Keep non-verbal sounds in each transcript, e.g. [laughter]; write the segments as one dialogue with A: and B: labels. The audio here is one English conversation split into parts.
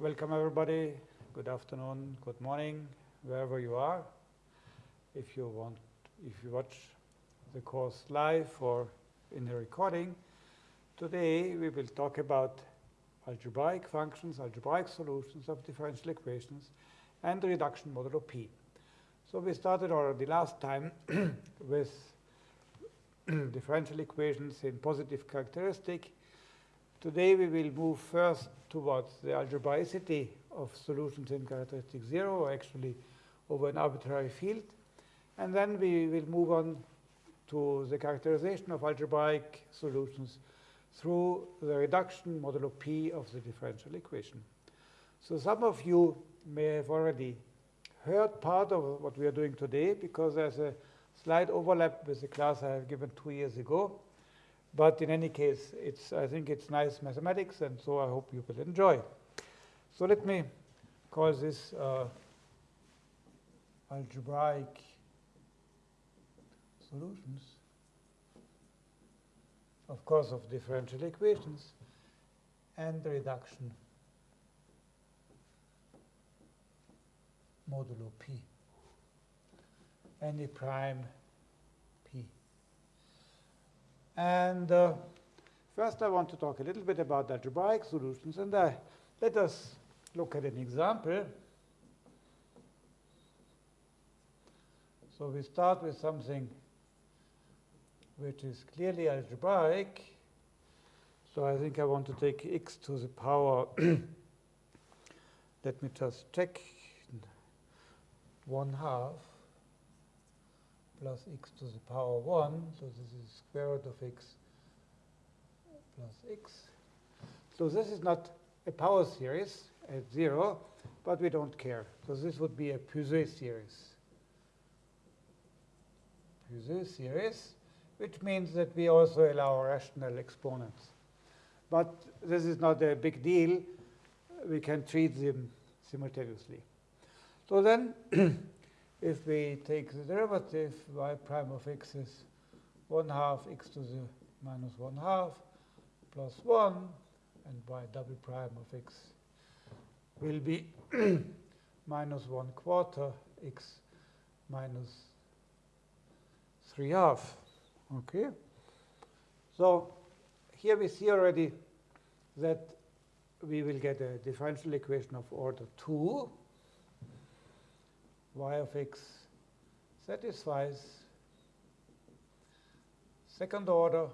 A: Welcome everybody. Good afternoon, good morning, wherever you are. If you want, if you watch the course live or in the recording, today we will talk about algebraic functions, algebraic solutions of differential equations, and the reduction modulo p. So we started already last time [clears throat] with [clears throat] differential equations in positive characteristic Today we will move first towards the algebraicity of solutions in characteristic zero, or actually over an arbitrary field. And then we will move on to the characterization of algebraic solutions through the reduction modulo p of the differential equation. So some of you may have already heard part of what we are doing today because there's a slight overlap with the class I have given two years ago. But in any case, it's, I think it's nice mathematics, and so I hope you will enjoy. So let me call this uh, algebraic solutions, of course, of differential equations and reduction modulo p, any prime and uh, first I want to talk a little bit about algebraic solutions. And uh, let us look at an example. So we start with something which is clearly algebraic. So I think I want to take x to the power, [clears throat] let me just check, 1 half plus x to the power 1. So this is square root of x plus x. So this is not a power series at 0, but we don't care. So this would be a Puiseux series. Puiseux series, which means that we also allow rational exponents. But this is not a big deal. We can treat them simultaneously. So then [clears throat] if we take the derivative, y prime of x is 1 half x to the minus 1 half plus 1, and y double prime of x will be [clears throat] minus 1 quarter x minus 3 half. Okay? So here we see already that we will get a differential equation of order 2 y of x satisfies second order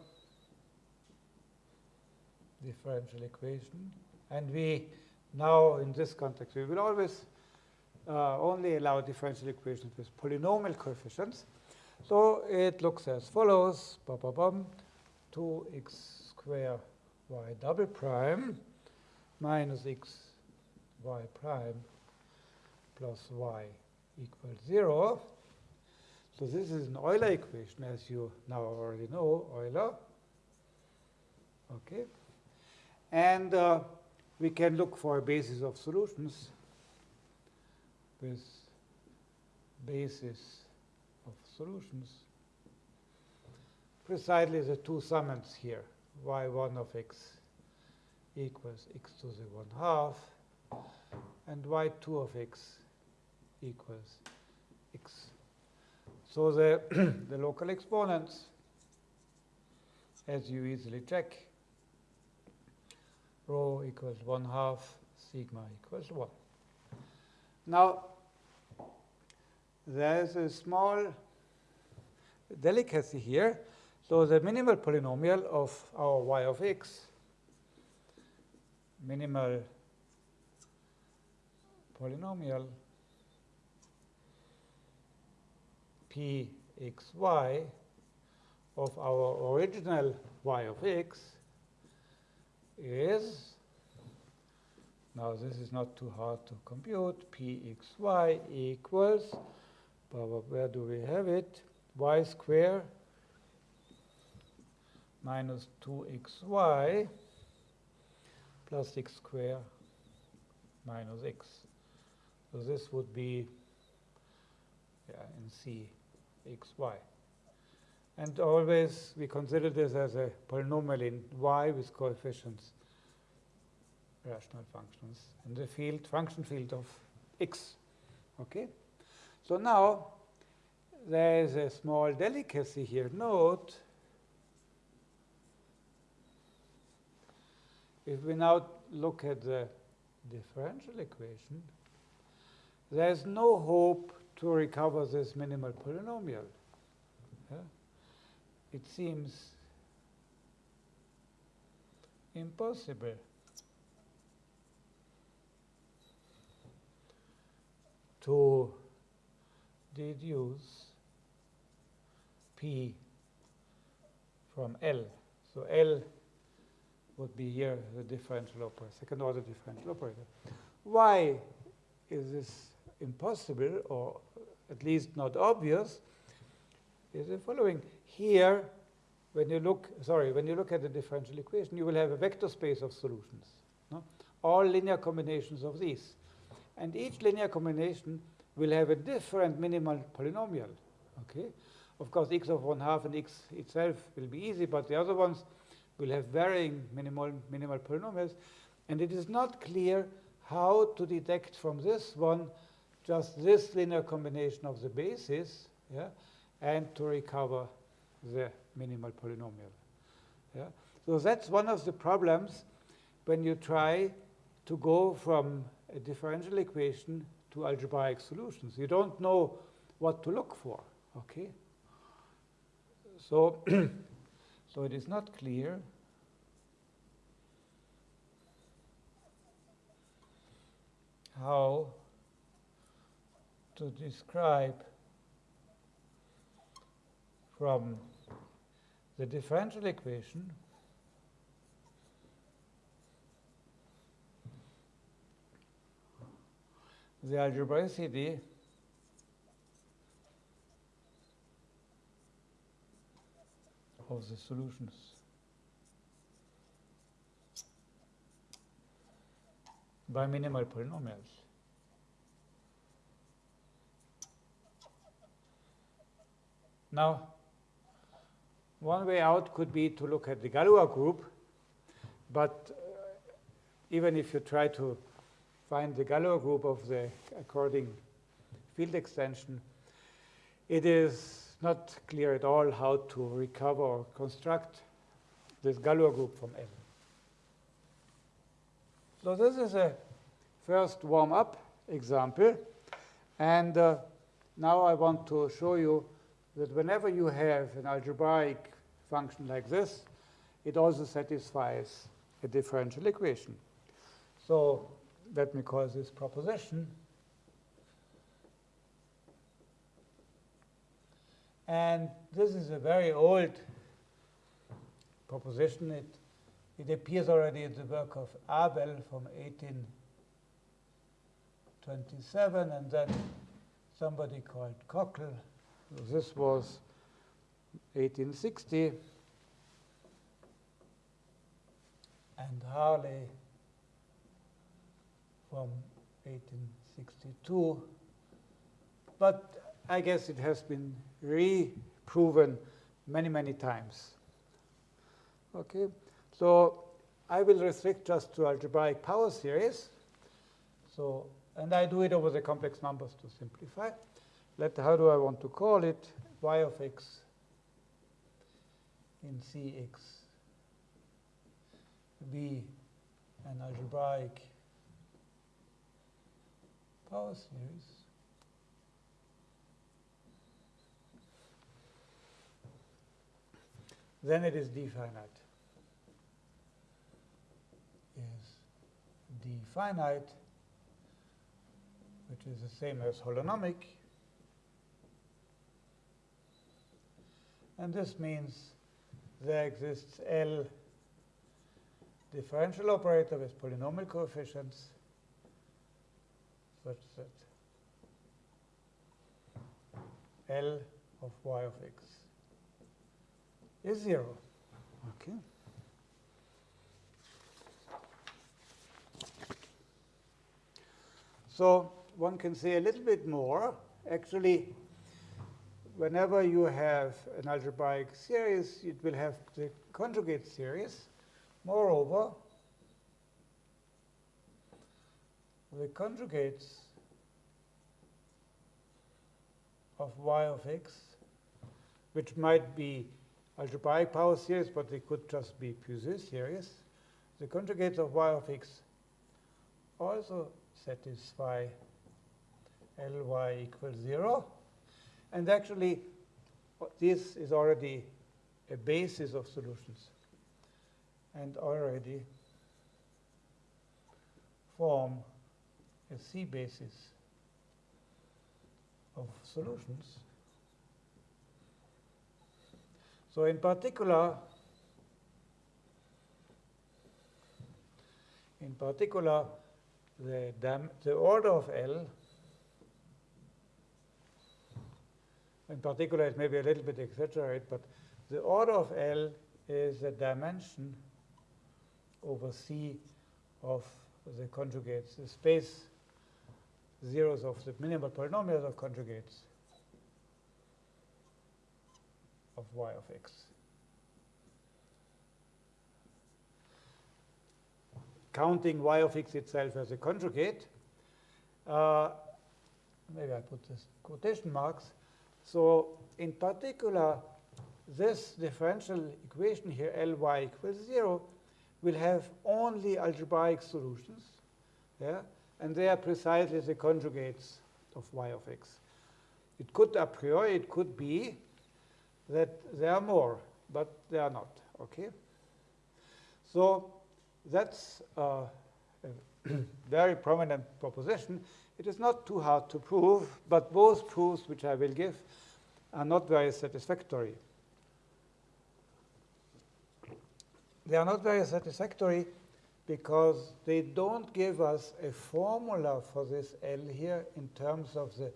A: differential equation. And we now, in this context, we will always uh, only allow differential equations with polynomial coefficients. So it looks as follows, 2x square y double prime minus x y prime plus y equals 0. So this is an Euler equation, as you now already know, Euler. Okay. And uh, we can look for a basis of solutions with basis of solutions. Precisely the two summands here, y1 of x equals x to the 1 half, and y2 of x equals x. So the, [clears throat] the local exponents, as you easily check, rho equals 1 half, sigma equals 1. Now, there's a small delicacy here. So the minimal polynomial of our y of x, minimal polynomial pxy of our original y of x is, now this is not too hard to compute, pxy equals, where do we have it? y square minus 2xy plus x square minus x. So this would be yeah, in C xy. And always we consider this as a polynomial in y with coefficients rational functions in the field, function field of x. Okay? So now there is a small delicacy here. Note, if we now look at the differential equation, there's no hope to recover this minimal polynomial. Yeah? It seems impossible. to deduce P from L. So L would be here the differential operator, second order differential operator. Why is this impossible or at least not obvious is the following. Here, when you look, sorry, when you look at the differential equation, you will have a vector space of solutions. No? All linear combinations of these. And each linear combination will have a different minimal polynomial. Okay? Of course, x of 1 half and x itself will be easy, but the other ones will have varying minimal, minimal polynomials. And it is not clear how to detect from this one just this linear combination of the bases yeah, and to recover the minimal polynomial. Yeah? So that's one of the problems when you try to go from a differential equation to algebraic solutions. You don't know what to look for. Okay? So, [clears throat] so it is not clear how to describe from the differential equation the algebraicity of the solutions. by minimal polynomials. Now, one way out could be to look at the Galois group, but uh, even if you try to find the Galois group of the according field extension, it is not clear at all how to recover or construct this Galois group from M. So this is a first warm-up example. And uh, now I want to show you that whenever you have an algebraic function like this, it also satisfies a differential equation. So let me call this proposition. And this is a very old proposition. It, it appears already in the work of Abel from 1827, and then somebody called Cockle this was 1860. And Harley from 1862. But I guess it has been re-proven many, many times. Okay, so I will restrict just to algebraic power series. So, and I do it over the complex numbers to simplify let how do I want to call it? y of x in Cx be an algebraic power series. Then it is definite. finite. Is d finite, which is the same as holonomic. And this means there exists L differential operator with polynomial coefficients such that L of y of x is 0. Okay. So one can say a little bit more. Actually, whenever you have an algebraic series, it will have the conjugate series. Moreover, the conjugates of y of x, which might be algebraic power series, but they could just be Puiseux series. The conjugates of y of x also satisfy Ly equals 0. And actually, this is already a basis of solutions and already form a C basis of solutions. So in particular, in particular, the, the order of L, in particular it may be a little bit exaggerated, but the order of L is the dimension over C of the conjugates, the space zeros of the minimal polynomials of conjugates of y of x. Counting y of x itself as a conjugate, uh, maybe I put this quotation marks. So in particular, this differential equation here, Ly equals 0, will have only algebraic solutions. Yeah? And they are precisely the conjugates of y of x. It could a priori, it could be that there are more, but they are not. Okay? So that's a [clears throat] very prominent proposition. It is not too hard to prove, but both proofs which I will give are not very satisfactory. They are not very satisfactory because they don't give us a formula for this L here in terms of the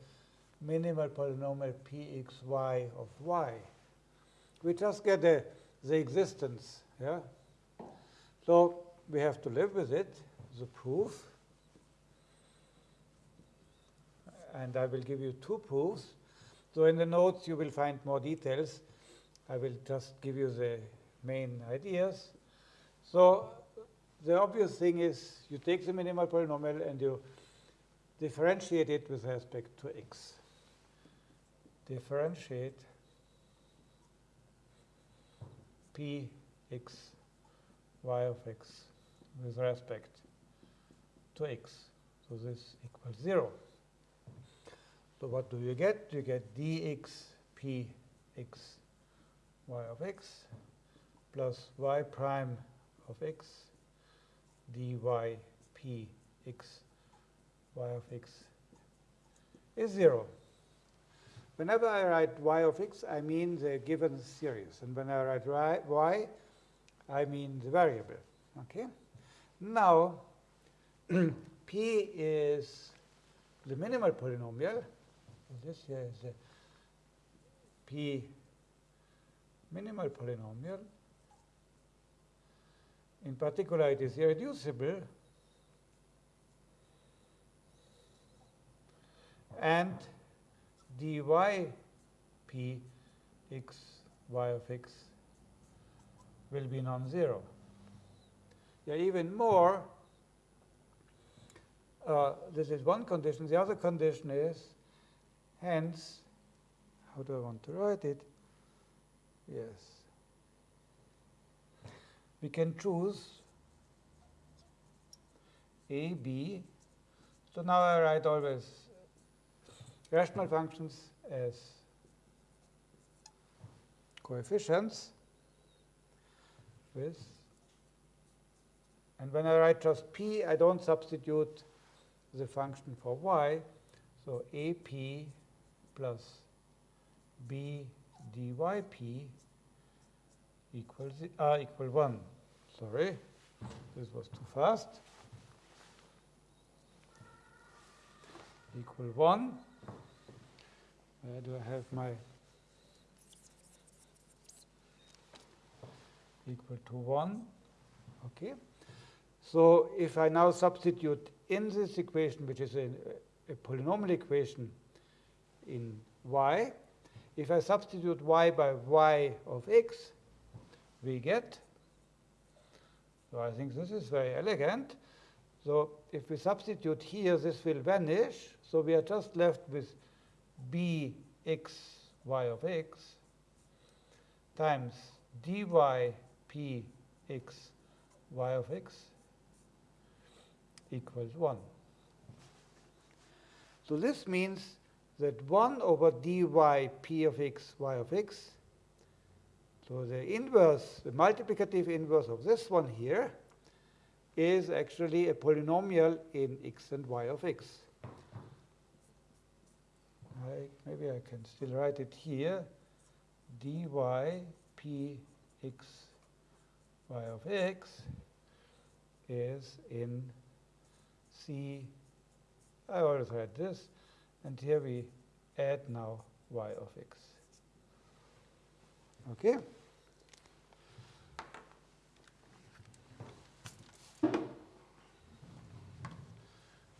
A: minimal polynomial pxy of y. We just get a, the existence. Yeah? So we have to live with it, the proof. And I will give you two proofs. So in the notes you will find more details. I will just give you the main ideas. So the obvious thing is you take the minimal polynomial and you differentiate it with respect to x. Differentiate p x y of x with respect to x. So this equals 0. So what do you get? You get dx p x y of x plus y prime of x dy p x y of x is 0. Whenever I write y of x, I mean the given series. And when I write y, I mean the variable. Okay? Now, [clears throat] p is the minimal polynomial. This is the minimal polynomial. In particular, it is irreducible. And dy p x y of x will be non-zero. Yeah, even more, uh, this is one condition. The other condition is, hence, how do I want to write it? Yes we can choose A, B. So now I write always rational functions as coefficients with, and when I write just P, I don't substitute the function for Y. So AP plus B dyp equals uh, equal 1. Sorry, this was too fast. Equal 1. Where do I have my equal to 1? Okay. So if I now substitute in this equation, which is a, a polynomial equation in y, if I substitute y by y of x, we get. So I think this is very elegant. So if we substitute here, this will vanish. So we are just left with bx y of x times dy p x y of x equals 1. So this means that 1 over dy p of x y of x, so the inverse, the multiplicative inverse of this one here, is actually a polynomial in x and y of x. I, maybe I can still write it here. dy p x y of x is in C. I always write this, and here we add now y of x. Okay?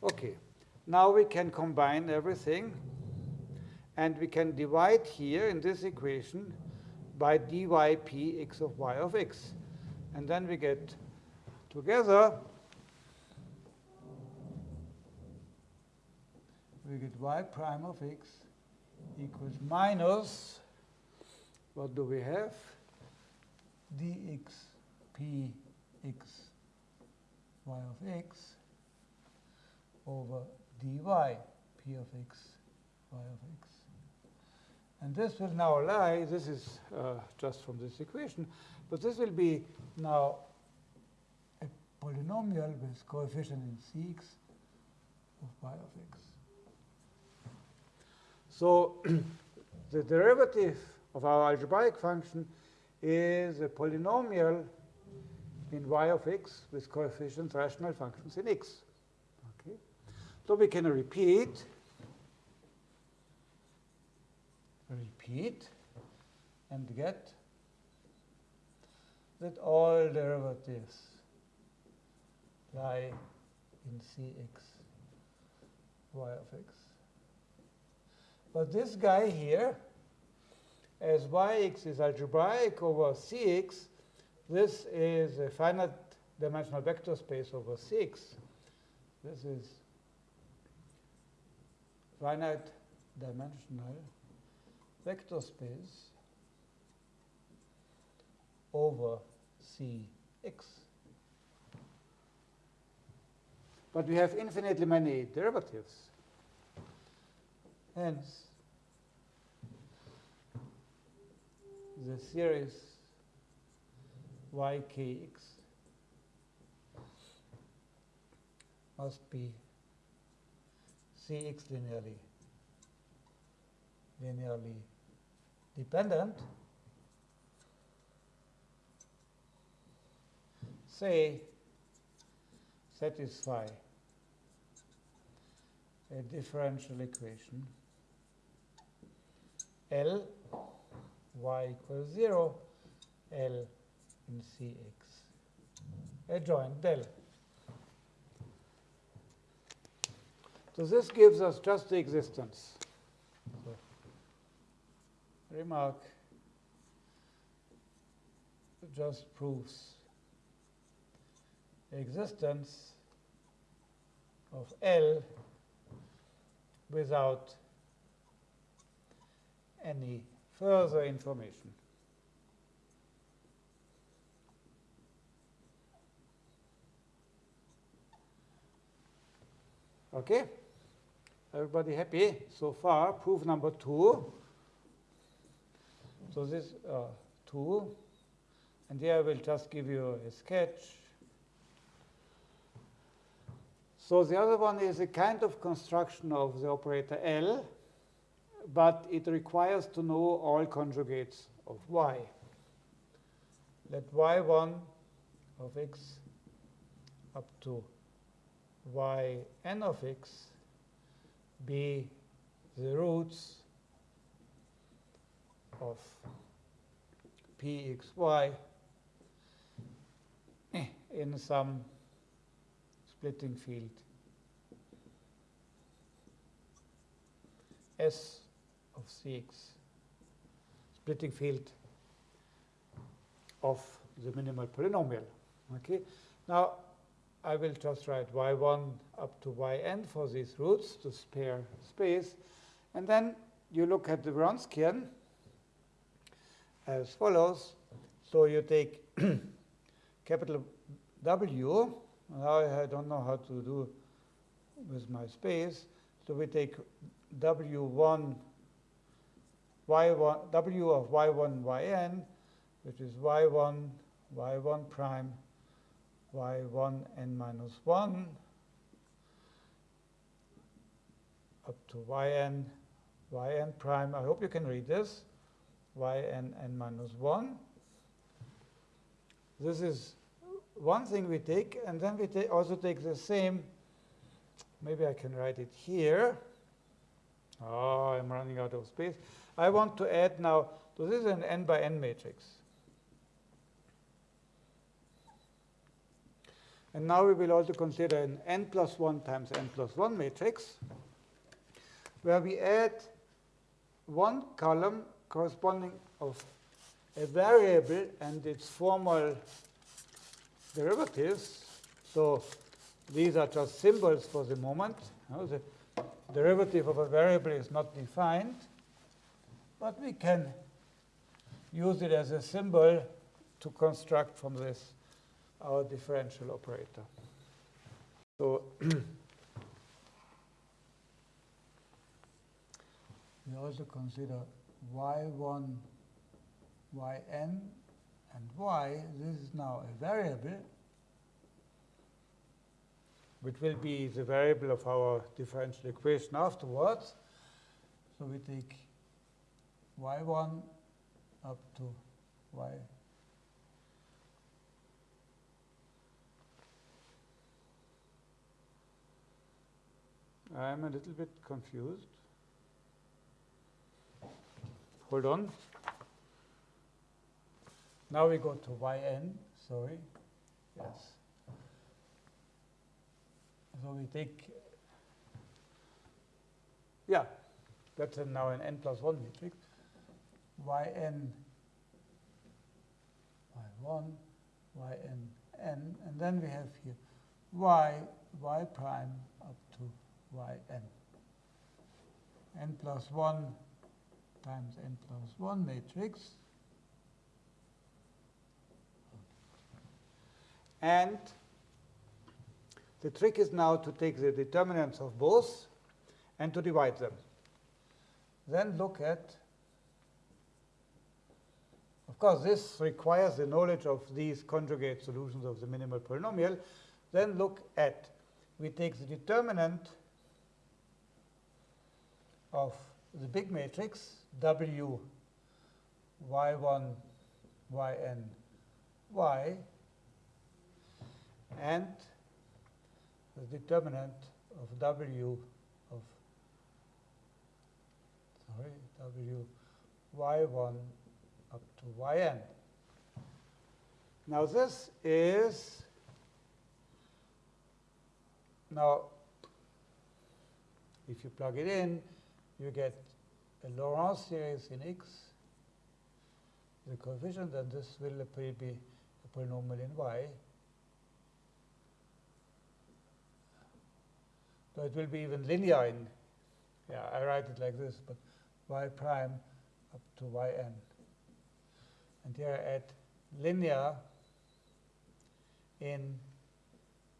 A: Okay, now we can combine everything and we can divide here in this equation by dy p x of y of x. And then we get together, we get y prime of x equals minus, what do we have? dx p x y of x over dy p of x y of x. And this will now lie, this is uh, just from this equation, but this will be now a polynomial with coefficient in cx of y of x. So [clears throat] the derivative of our algebraic function is a polynomial in y of x with coefficients rational functions in x. Okay. So we can repeat, repeat, and get that all derivatives lie in cx y of x. But this guy here, as yx is algebraic over cx, this is a finite dimensional vector space over 6. This is finite dimensional vector space over Cx. But we have infinitely many derivatives. Hence, the series ykx must be Cx linearly linearly dependent. Say satisfy a differential equation L y equals 0 L in Cx adjoint del. So this gives us just the existence. So remark just proves existence of L without any further information. Okay? Everybody happy so far? Proof number two. So this uh, two, and here I will just give you a sketch. So the other one is a kind of construction of the operator L, but it requires to know all conjugates of y. Let y1 of x up to yn of x be the roots of pxy eh, in some splitting field S of Cx, splitting field of the minimal polynomial. Okay. Now, I will just write y1 up to yn for these roots to spare space. And then you look at the Wronskian as follows. So you take [clears throat] capital W. Now I don't know how to do with my space. So we take W1, Y1, W of Y1, Yn, which is Y1, Y1 prime, Y1 n minus 1 up to Yn, Yn prime. I hope you can read this. Yn n minus 1. This is one thing we take, and then we ta also take the same. Maybe I can write it here. Oh, I'm running out of space. I want to add now, so this is an n by n matrix. And now we will also consider an n plus 1 times n plus 1 matrix, where we add one column corresponding of a variable and its formal derivatives. So these are just symbols for the moment. The derivative of a variable is not defined, but we can use it as a symbol to construct from this our differential operator. So [clears throat] we also consider y1, yn, and y. This is now a variable which will be the variable of our differential equation afterwards. So we take y1 up to y. I'm a little bit confused. Hold on. Now we go to yn, sorry. Yes. So we take, yeah, that's now an n plus 1 matrix. Yn, y1, yn, n, and then we have here y, y prime up to yn. n plus 1 times n plus 1 matrix. And the trick is now to take the determinants of both and to divide them. Then look at, course, this requires the knowledge of these conjugate solutions of the minimal polynomial. Then look at, we take the determinant of the big matrix, W, Y1, Yn, Y, and the determinant of W of sorry W y1 up to yn. Now this is now if you plug it in, you get a Laurent series in X, the coefficient, and this will appear be a polynomial in Y. So it will be even linear in, yeah, I write it like this, but y prime up to yn. And here I add linear in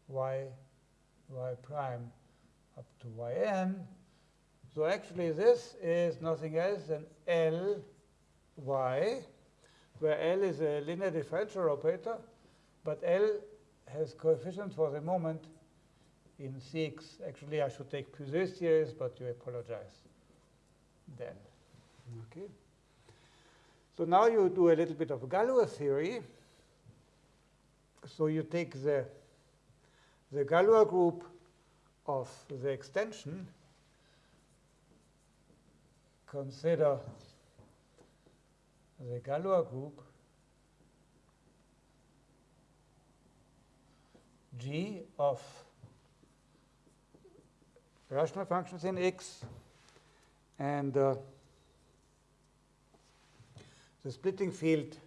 A: y, y prime up to yn. So actually this is nothing else than L y, where L is a linear differential operator, but L has coefficients for the moment in Cx. Actually, I should take Puiseux series, but you apologize then. Okay. So now you do a little bit of Galois theory. So you take the, the Galois group of the extension, consider the Galois group G of rational functions in X and uh, the splitting field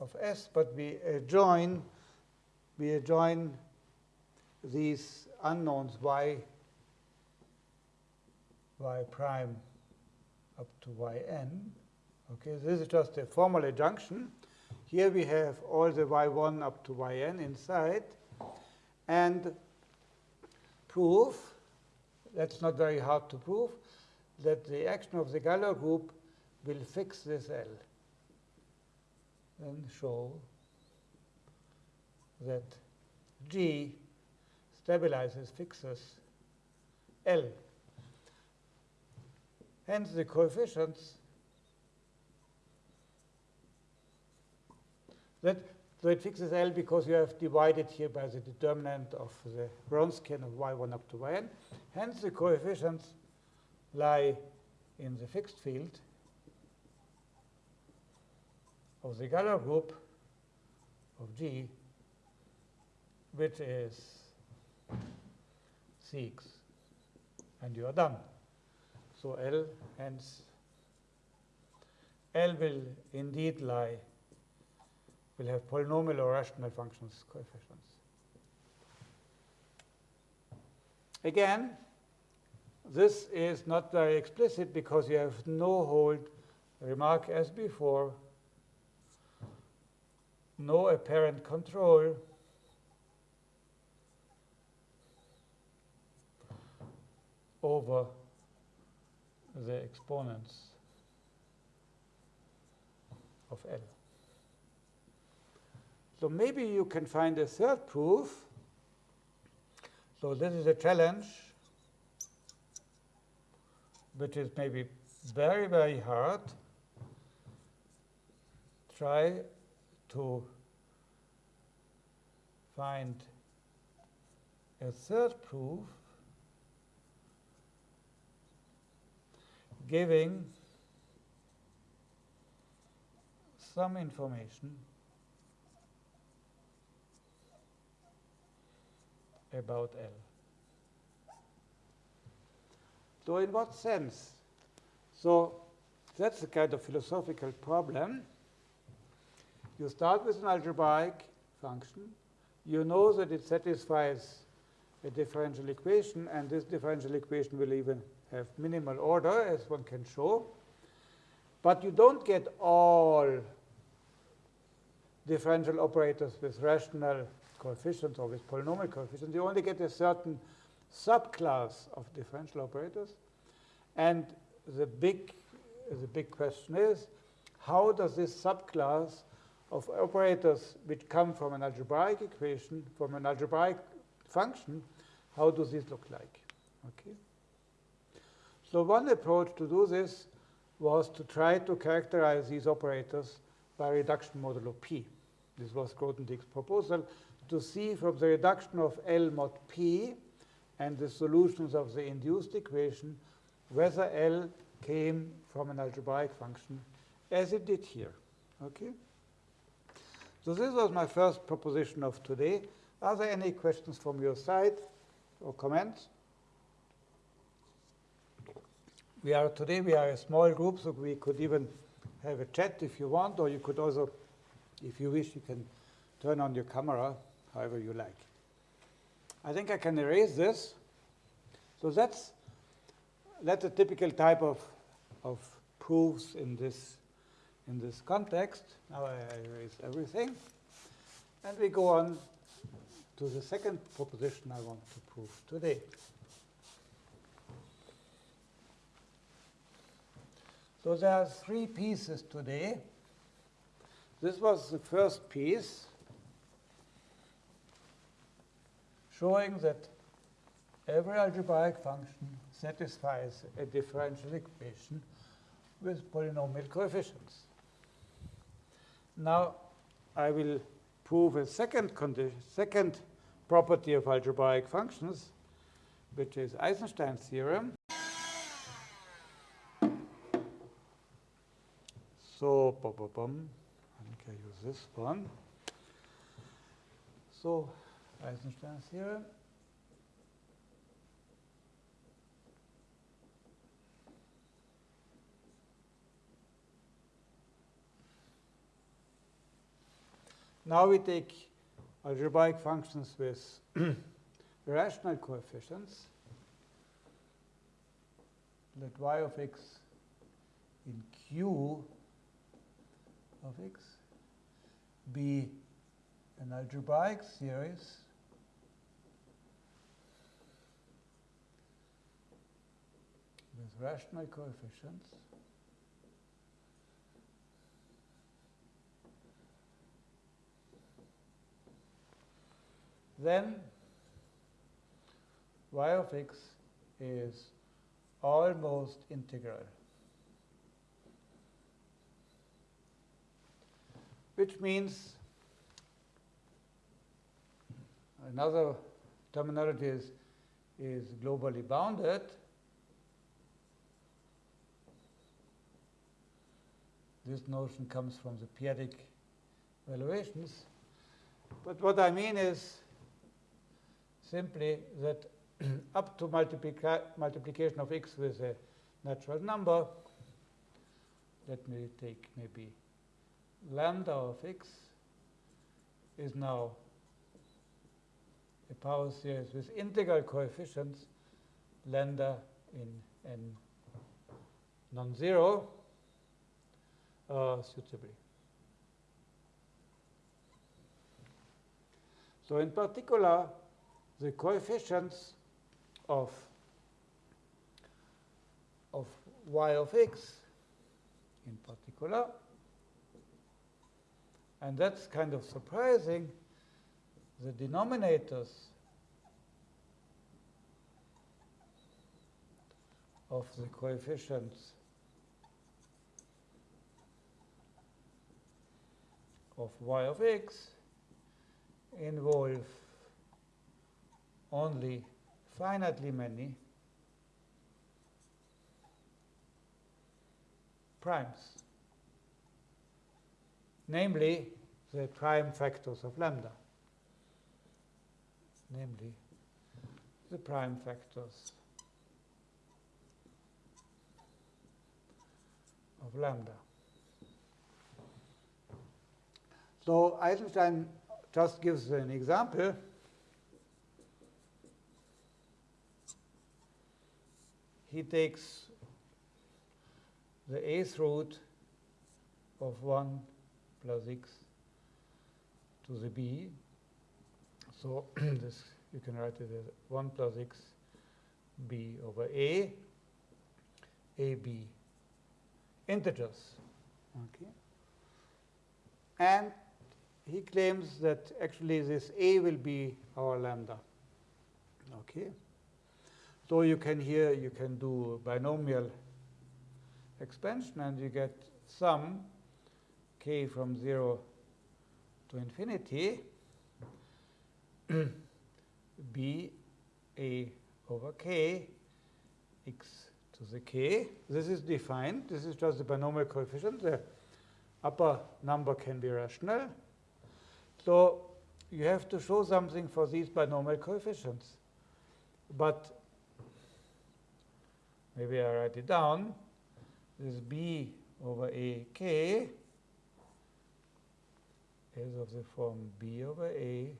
A: of S, but we adjoin, we adjoin these unknowns y, y prime up to yn. Okay, this is just a formal adjunction. Here we have all the y1 up to yn inside. And prove, that's not very hard to prove, that the action of the Galois group will fix this L. Then show that G stabilizes, fixes L. Hence the coefficients that so it fixes L because you have divided here by the determinant of the Wronskian of y1 up to yn. Hence the coefficients lie in the fixed field of the Galois group of G, which is Cx, and you are done. So L, hence, L will indeed lie, will have polynomial or rational functions coefficients. Again, this is not very explicit because you have no hold remark as before, no apparent control, over the exponents of L. So maybe you can find a third proof. So this is a challenge, which is maybe very, very hard. Try to find a third proof giving some information about L. So in what sense? So that's a kind of philosophical problem. You start with an algebraic function. You know that it satisfies a differential equation, and this differential equation will even have minimal order, as one can show. But you don't get all differential operators with rational coefficients or with polynomial coefficients. You only get a certain subclass of differential operators. And the big, the big question is, how does this subclass of operators which come from an algebraic equation, from an algebraic function, how does this look like? Okay. So one approach to do this was to try to characterize these operators by reduction modulo p. This was Grothendieck's proposal to see from the reduction of L mod p and the solutions of the induced equation whether L came from an algebraic function as it did here. Okay? So this was my first proposition of today. Are there any questions from your side or comments? We are today we are a small group, so we could even have a chat if you want, or you could also, if you wish, you can turn on your camera however you like. I think I can erase this. So that's that's a typical type of of proofs in this in this context. Now I erase everything, and we go on to the second proposition I want to prove today. So there are three pieces today. This was the first piece, showing that every algebraic function satisfies a differential equation with polynomial coefficients. Now, I will prove a second, second property of algebraic functions, which is Eisenstein's theorem. So, bum, bum, bum. I think I use this one. So, Eisenstein's theorem. Now we take algebraic functions with [clears throat] rational coefficients, let y of x in Q of x be an algebraic series. With rational coefficients then y of x is almost integral. Which means another terminology is, is globally bounded. This notion comes from the p-adic valuations. But what I mean is simply that [clears throat] up to multiplica multiplication of x with a natural number, let me take maybe lambda of x is now a power series with integral coefficients lambda in n non-zero uh, suitably. So in particular, the coefficients of, of y of x in particular. And that's kind of surprising. The denominators of the coefficients of y of x involve only finitely many primes, namely the prime factors of lambda, namely the prime factors of lambda. So Eisenstein just gives an example. He takes the eighth root of 1 plus x to the b. So [clears throat] this you can write it as 1 plus x b over a, a b integers. Okay. And he claims that actually this a will be our lambda. Okay. So you can here you can do binomial expansion and you get sum k from 0 to infinity [clears throat] b a over k x to the k. This is defined. This is just the binomial coefficient. The upper number can be rational. So you have to show something for these binomial coefficients. But maybe I write it down. This b over a k is of the form b over a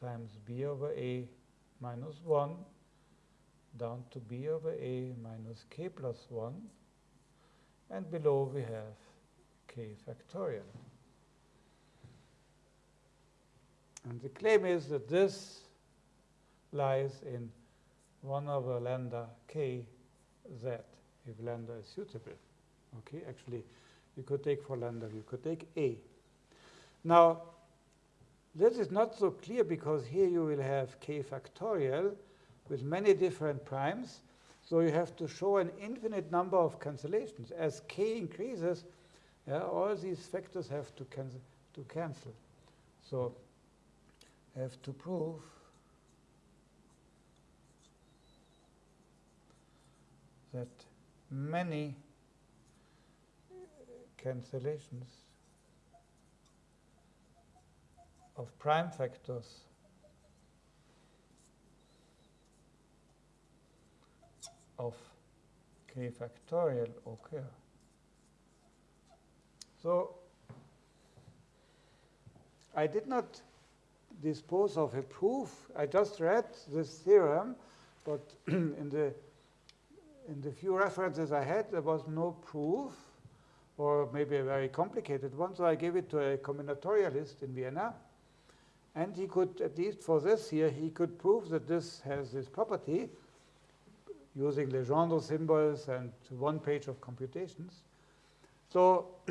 A: times b over a minus 1 down to b over a minus k plus 1. And below we have k factorial. And the claim is that this lies in 1 over lambda k z, if lambda is suitable. Okay, actually, you could take for lambda, you could take a. Now, this is not so clear because here you will have k factorial with many different primes. So you have to show an infinite number of cancellations. As k increases, yeah, all these factors have to, to cancel. So have to prove that many cancellations of prime factors of k factorial occur. So I did not dispose of a proof. I just read this theorem, but [clears throat] in the in the few references I had, there was no proof, or maybe a very complicated one. So I gave it to a combinatorialist in Vienna, and he could, at least for this here, he could prove that this has this property using Legendre symbols and one page of computations. So [clears throat]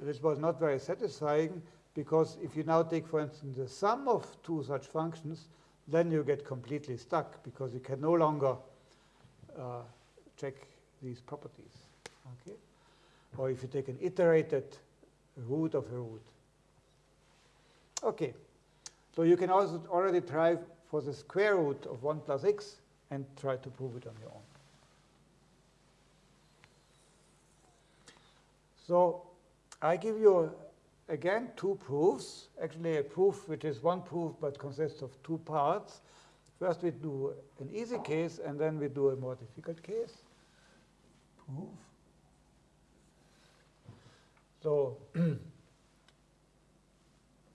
A: this was not very satisfying because if you now take, for instance, the sum of two such functions, then you get completely stuck because you can no longer uh, check these properties. Okay? Or if you take an iterated root of a root. Okay, so you can also already try for the square root of 1 plus x and try to prove it on your own. So I give you again two proofs, actually a proof which is one proof but consists of two parts. First we do an easy case and then we do a more difficult case. Proof. So [clears throat]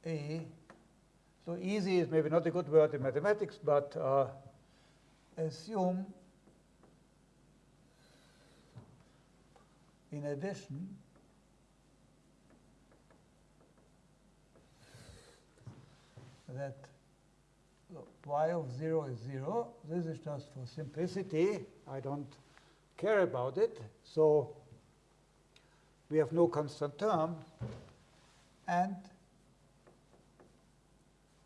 A: A, so easy is maybe not a good word in mathematics, but uh, assume in addition that y of 0 is 0. This is just for simplicity. I don't care about it. So we have no constant term. And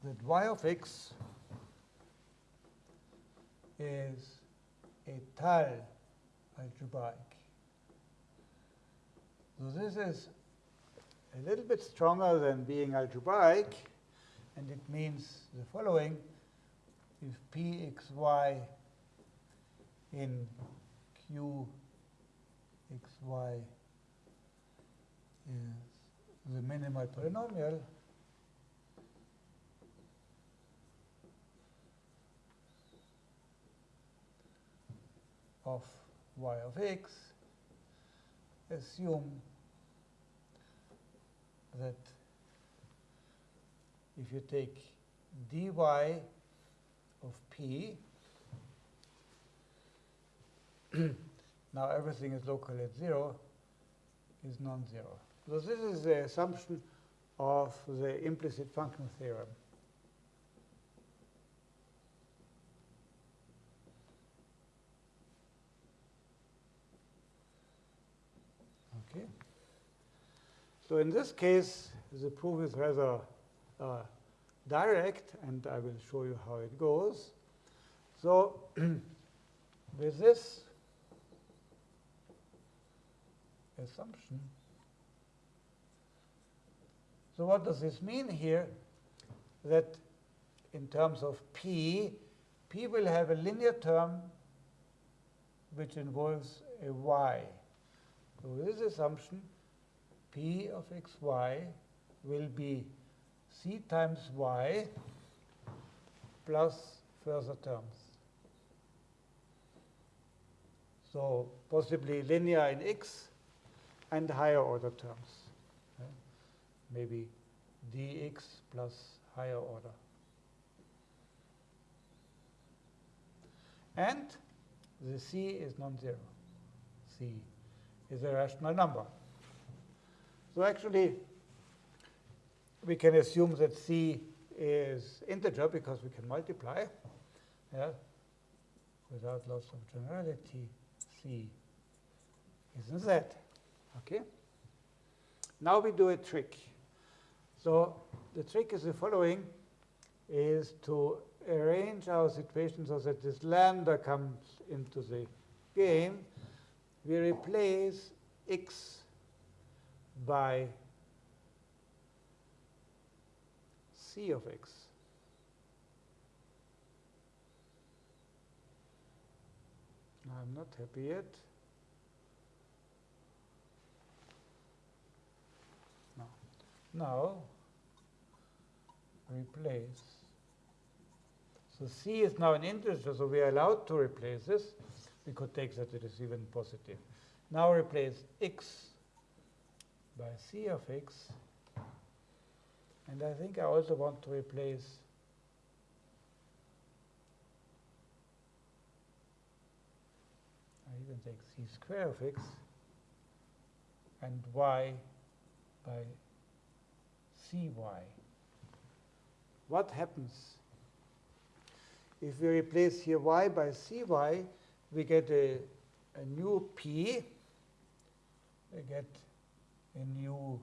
A: that y of x is a Tal algebraic. So this is a little bit stronger than being algebraic, and it means the following. If pxy in qxy is the minimal polynomial, of y of x, assume that if you take dy of p, [clears throat] now everything is local at 0, is non-zero. So this is the assumption of the implicit function theorem. Okay. So in this case, the proof is rather uh, direct, and I will show you how it goes. So [clears throat] with this assumption, so what does this mean here? That in terms of p, p will have a linear term which involves a y. So with this assumption, p of xy will be c times y plus further terms. So possibly linear in x and higher order terms. Maybe dx plus higher order. And the c is non-zero. c is a rational number. So actually, we can assume that c is integer because we can multiply. Yeah? Without loss of generality, c is in z. Okay? Now we do a trick. So the trick is the following, is to arrange our situation so that this lambda comes into the game. We replace x by c of x. I'm not happy yet. No. Now, replace. So c is now an integer, so we are allowed to replace this. We could take that it is even positive. Now replace x by c of x And I think I also want to replace I even take c square of x and y by cy. What happens if we replace here y by cy, we get a, a new p, we get a new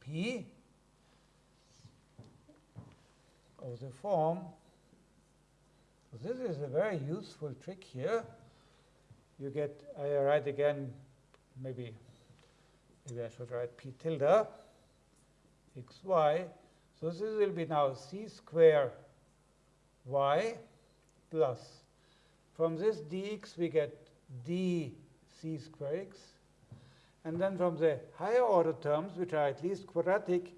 A: p of the form. This is a very useful trick here. You get, I write again, maybe, maybe I should write p tilde xy. So this will be now c square y plus. From this dx we get d c square x. And then from the higher order terms, which are at least quadratic,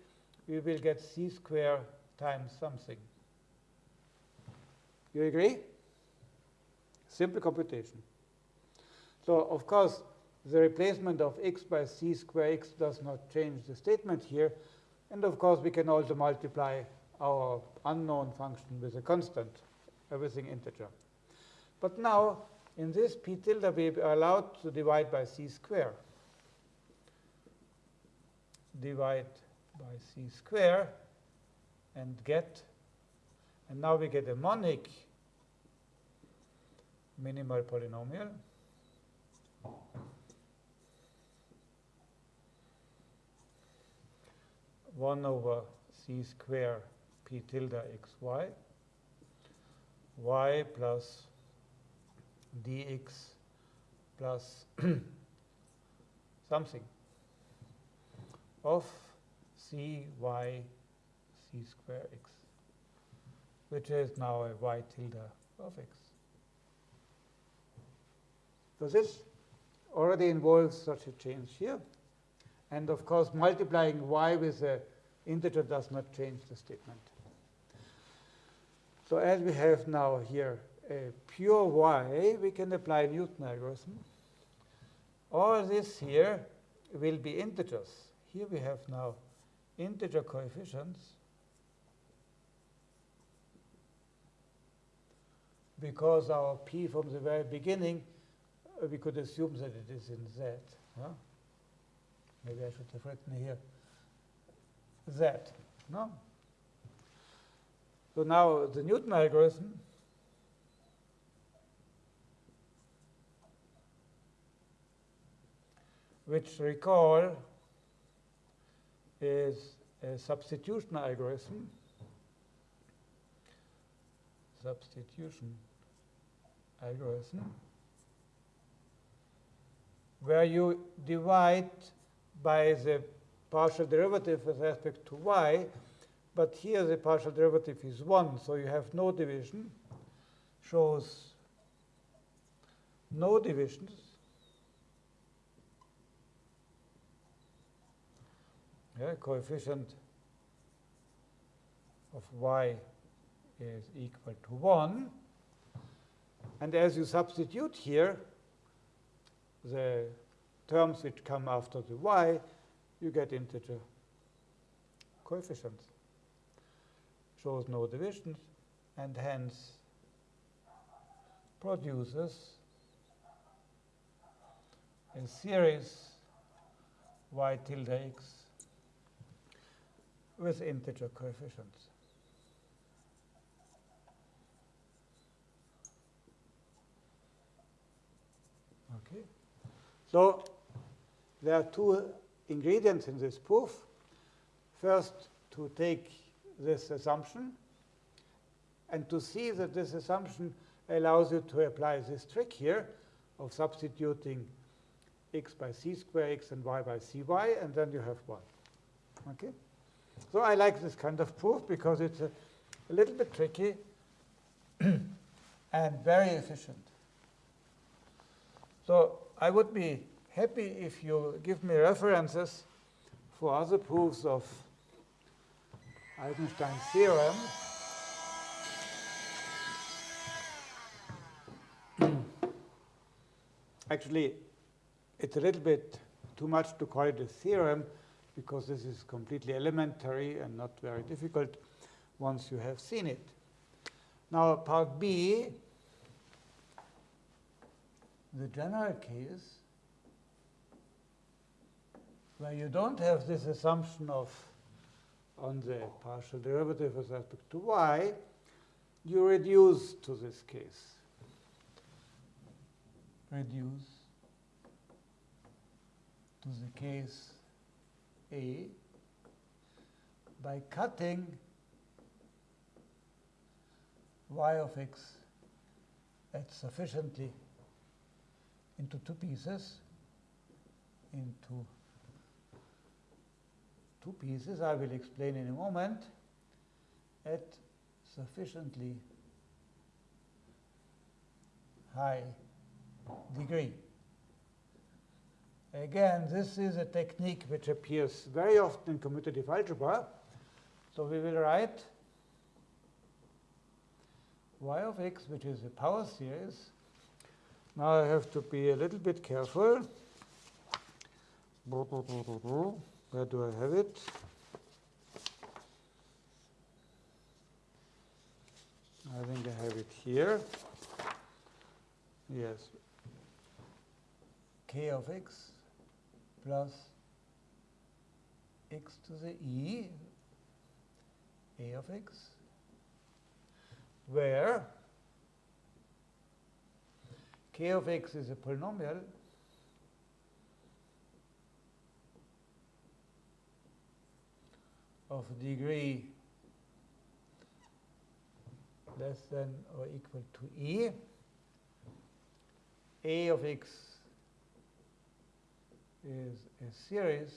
A: we will get c square times something. You agree? Simple computation. So, of course, the replacement of x by c square x does not change the statement here. And of course, we can also multiply our unknown function with a constant, everything integer. But now, in this p tilde, we are allowed to divide by c square. Divide by c square and get, and now we get a monic minimal polynomial. One over c square p tilde xy, y plus dx plus [clears throat] something of c c square x, which is now a y tilde of x. So this already involves such a change here. And of course, multiplying y with an integer does not change the statement. So as we have now here a pure y, we can apply Newton algorithm. All this here will be integers. Here we have now integer coefficients because our p from the very beginning, uh, we could assume that it is in z. Huh? Maybe I should have written here z. No? So now the Newton algorithm which recall is a substitution algorithm. Substitution algorithm where you divide by the partial derivative with respect to y, but here the partial derivative is 1, so you have no division, shows no divisions. Yeah, coefficient of y is equal to 1. And as you substitute here the terms which come after the y, you get integer coefficients. Shows no divisions and hence produces a series y tilde x with integer coefficients. Okay. So there are two ingredients in this proof. First, to take this assumption and to see that this assumption allows you to apply this trick here of substituting x by c square x and y by cy, and then you have 1. Okay? So I like this kind of proof because it's a, a little bit tricky [clears throat] and very efficient. So I would be happy if you give me references for other proofs of Eisenstein's theorem. [clears throat] Actually, it's a little bit too much to call it a theorem because this is completely elementary and not very difficult once you have seen it. Now, part B, the general case where you don't have this assumption of on the partial derivative with respect to y, you reduce to this case. Reduce to the case A by cutting y of x at sufficiently into two pieces, into two pieces, I will explain in a moment, at sufficiently high degree. Again, this is a technique which appears very often in commutative algebra. So we will write y of x, which is a power series. Now I have to be a little bit careful. Where do I have it? I think I have it here. Yes. k of x plus x to the e, a of x, where k of x is a polynomial. Of degree less than or equal to e, a of x is a series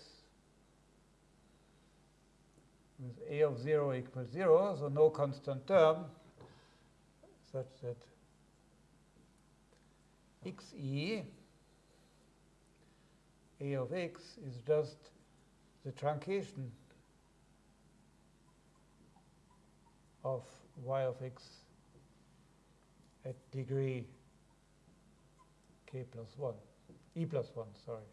A: with a of 0 equals 0, so no constant term, such that xe, a of x, is just the truncation of y of x at degree k plus 1, e plus 1, sorry.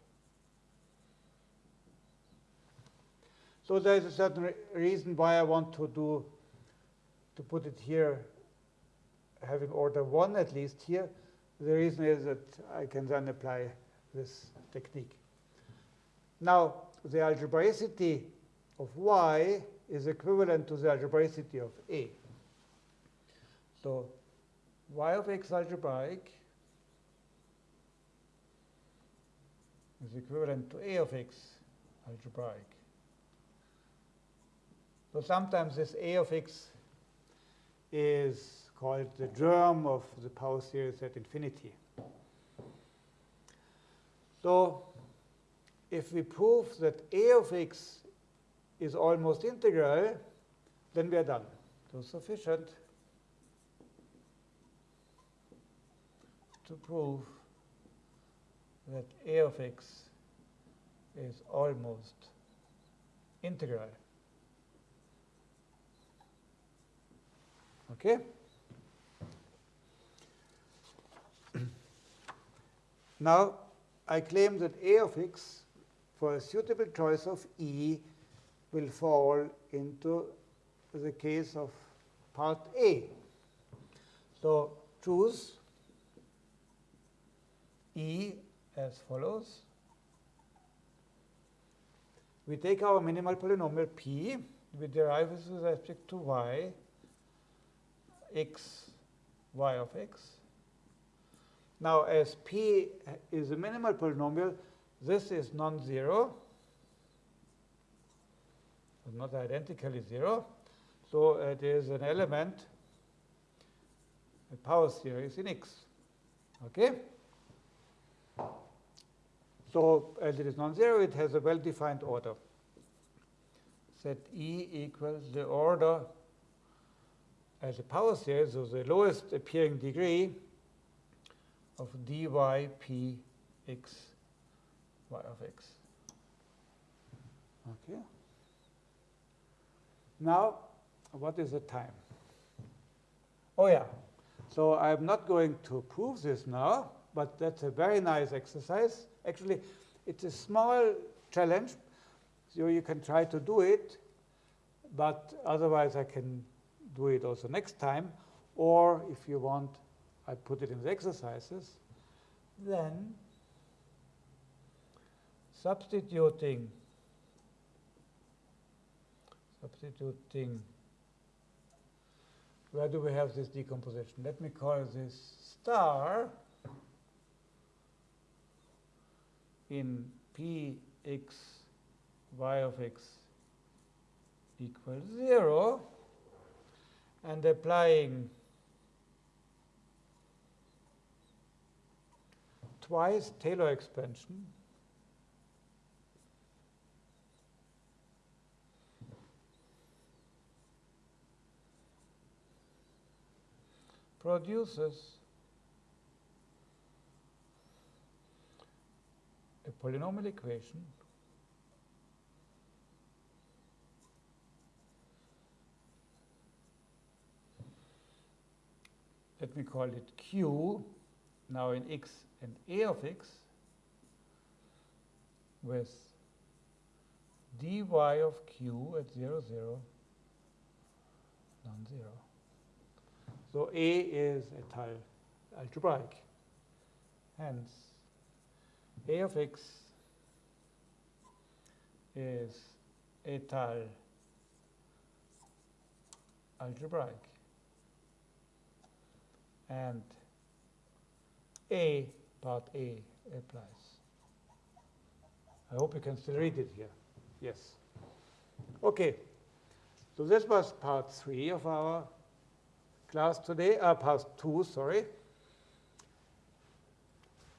A: So there is a certain re reason why I want to do, to put it here, having order 1 at least here. The reason is that I can then apply this technique. Now, the algebraicity of y is equivalent to the algebraicity of A. So y of x algebraic is equivalent to A of x algebraic. So sometimes this A of x is called the germ of the power series at infinity. So if we prove that A of x is almost integral, then we are done. So sufficient to prove that a of x is almost integral. Okay? Now, I claim that a of x for a suitable choice of E will fall into the case of part A. So choose E as follows. We take our minimal polynomial P, we derive with respect to y, x, y of x. Now, as P is a minimal polynomial, this is non-zero, not identically zero. So it is an element, a power series in X. Okay? So as it is non-zero, it has a well-defined order. Set E equals the order as a power series, so the lowest appearing degree of dy p x y of x. Okay. Now, what is the time? Oh yeah, so I'm not going to prove this now, but that's a very nice exercise. Actually, it's a small challenge. So you can try to do it, but otherwise I can do it also next time. Or if you want, I put it in the exercises. Then substituting substituting where do we have this decomposition? Let me call this star in p x y of x equals 0 and applying twice Taylor expansion. Produces a polynomial equation let me call it q now in x and a of x with dy of q at 0, 0, non-zero. So A is étale algebraic. Hence, A of x is étale algebraic. And A, part A, applies. I hope you can still read it here. Yes. Okay. So this was part three of our class today, uh, part two, sorry.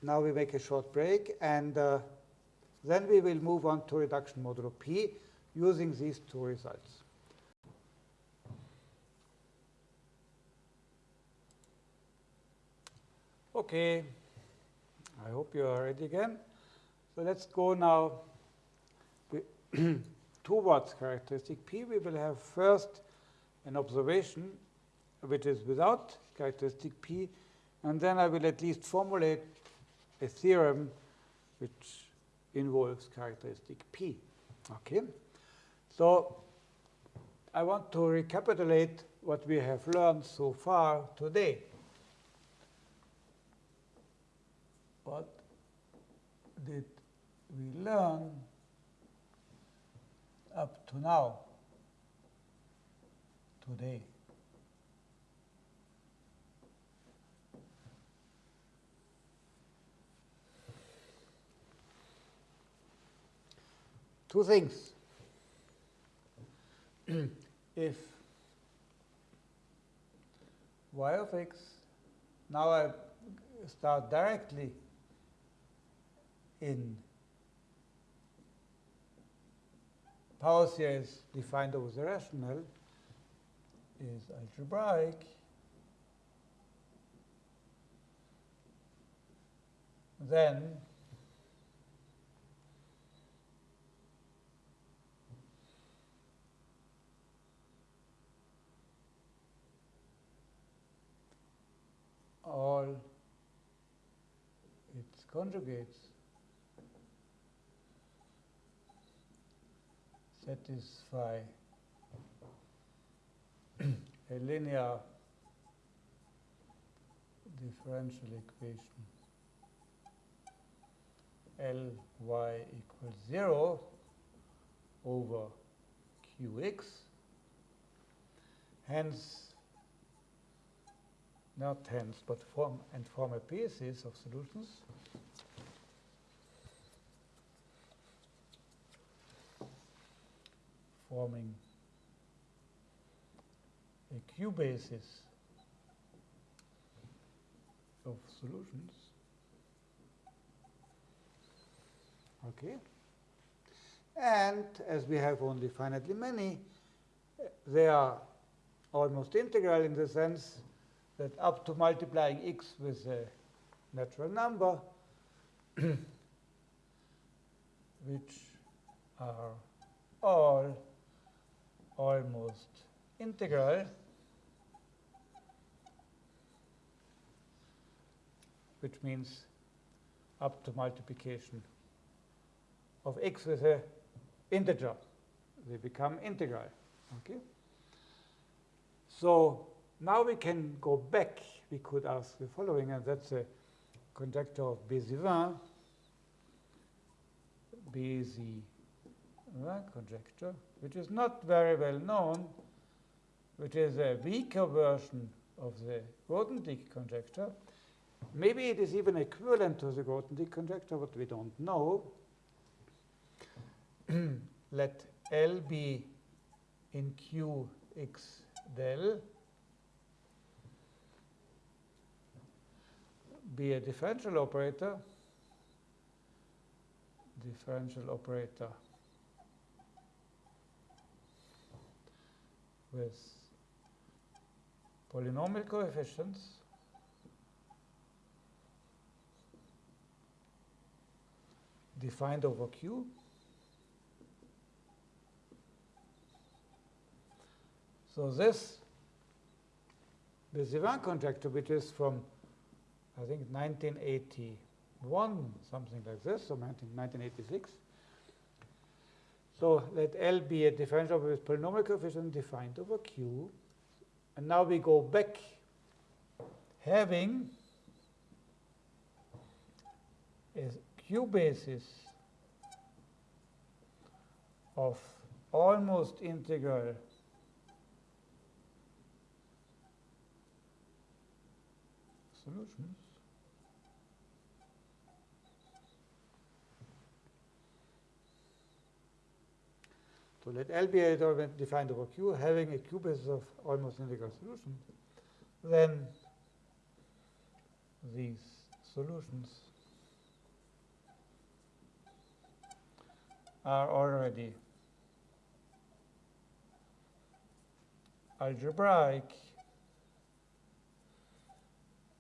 A: Now we make a short break, and uh, then we will move on to reduction modulo P using these two results. Okay, I hope you are ready again. So let's go now towards [clears throat] characteristic P. We will have first an observation which is without characteristic P, and then I will at least formulate a theorem which involves characteristic P. Okay, so I want to recapitulate what we have learned so far today. What did we learn up to now, today? Two things. [clears throat] if y of x, now I start directly in power series defined over the rational is algebraic, then all its conjugates satisfy [clears throat] a linear differential equation Ly equals 0 over Qx. Hence, not hence, but form and form a basis of solutions. Forming a Q basis of solutions. Okay. And as we have only finitely many, they are almost integral in the sense that up to multiplying x with a natural number, [clears throat] which are all almost integral, which means up to multiplication of x with a integer. They become integral. Okay. So now we can go back. We could ask the following, and that's a conjecture of Bézivin. Bézivin conjecture, which is not very well known, which is a weaker version of the Grothendieck conjecture. Maybe it is even equivalent to the Grothendieck conjecture, but we don't know. [clears throat] Let L be in Q x del be a differential operator, differential operator with polynomial coefficients defined over Q. So this the Bézivin conjecture, which is from, I think, 1981, something like this, so 1986. So let L be a differential with polynomial coefficient defined over Q. And now we go back having a Q basis of almost integral solutions. So let L be a defined over Q having a Q basis of almost integral solution. Then these solutions are already algebraic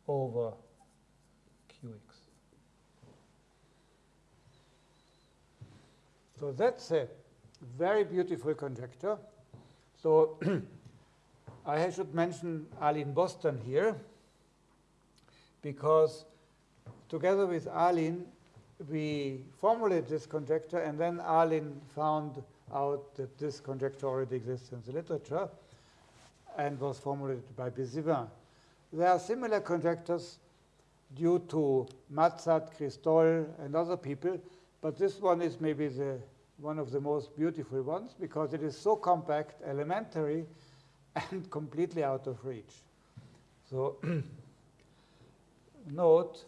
A: over qx. So that's a very beautiful conjecture. So [clears throat] I should mention Alin Bostan here, because together with Alin, we formulated this conjecture, and then Alin found out that this conjecture already exists in the literature and was formulated by Bézivin. There are similar conjectures due to Matzat, Christol, and other people, but this one is maybe the, one of the most beautiful ones because it is so compact, elementary, [laughs] and completely out of reach. So [clears throat] note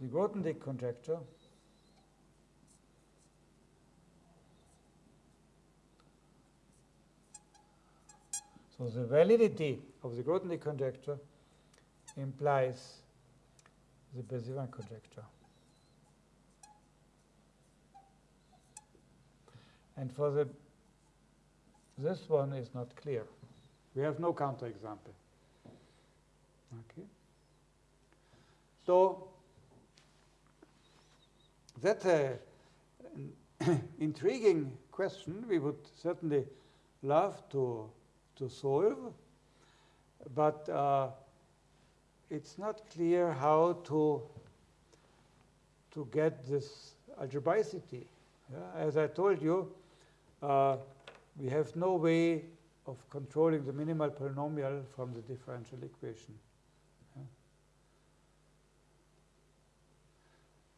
A: the Grothendieck conjecture So the validity of the Grothendieck conjecture implies the Bézivin conjecture. And for the this one is not clear. We have no counterexample. Okay. So that's [coughs] a, an intriguing question. We would certainly love to to solve, but uh, it's not clear how to to get this algebraicity. Yeah? As I told you, uh, we have no way of controlling the minimal polynomial from the differential equation.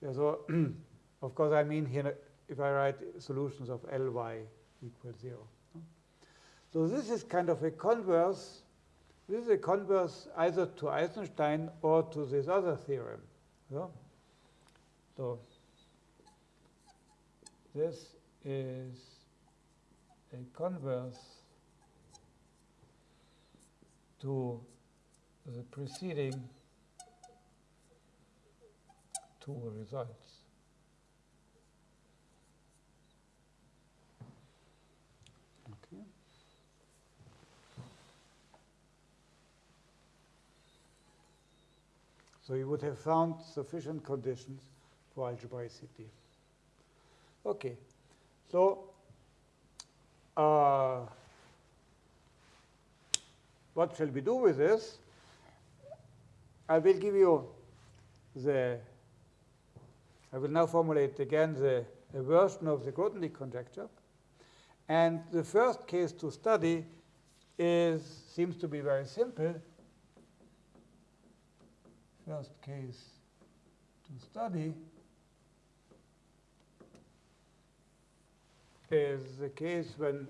A: Yeah? so, [clears throat] of course, I mean here, if I write solutions of Ly equals 0. So this is kind of a converse. This is a converse either to Eisenstein or to this other theorem. So this is a converse to the preceding two results. So you would have found sufficient conditions for algebraicity. Okay, so uh, what shall we do with this? I will give you the I will now formulate again the a version of the Grothendieck conjecture. And the first case to study is seems to be very simple. First case to study is the case when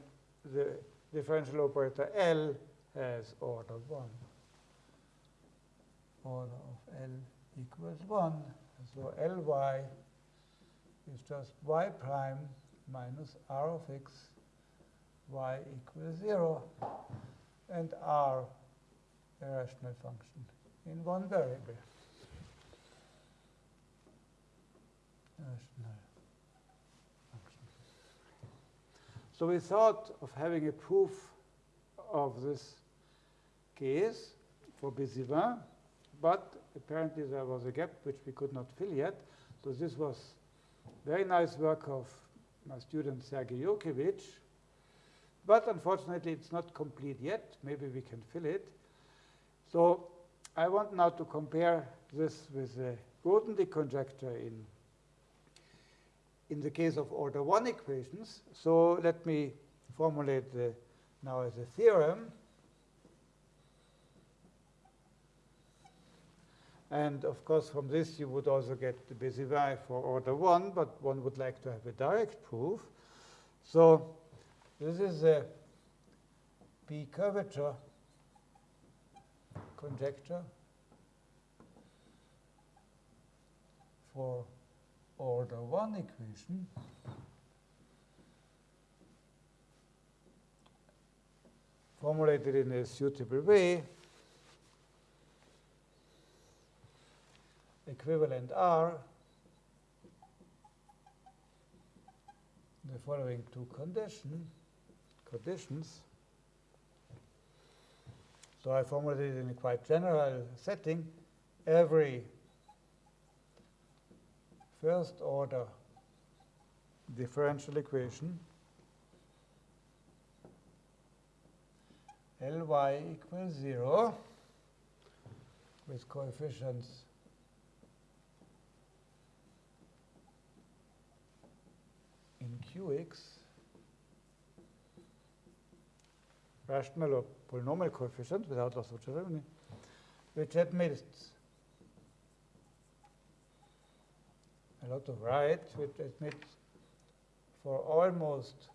A: the differential operator L has order 1. Order of L equals 1. So Ly is just y prime minus r of x, y equals 0, and r a rational function in one variable. Rational function. So we thought of having a proof of this case for Bézivin, but apparently there was a gap which we could not fill yet. So this was very nice work of my student Sergei Yurkevich. But unfortunately, it's not complete yet. Maybe we can fill it. So I want now to compare this with the Grothendieck conjecture in, in the case of order 1 equations. So let me formulate the, now as a theorem. And of course, from this, you would also get the Bézivin for order 1, but one would like to have a direct proof. So this is a P curvature conjecture for order 1 equation. formulated in a suitable way. equivalent are the following two condition, conditions. So I formulated in a quite general setting. Every first order differential equation Ly equals 0 with coefficients in Qx, rational or polynomial coefficients without loss of Cherevny, which admits a lot of right, which admits for almost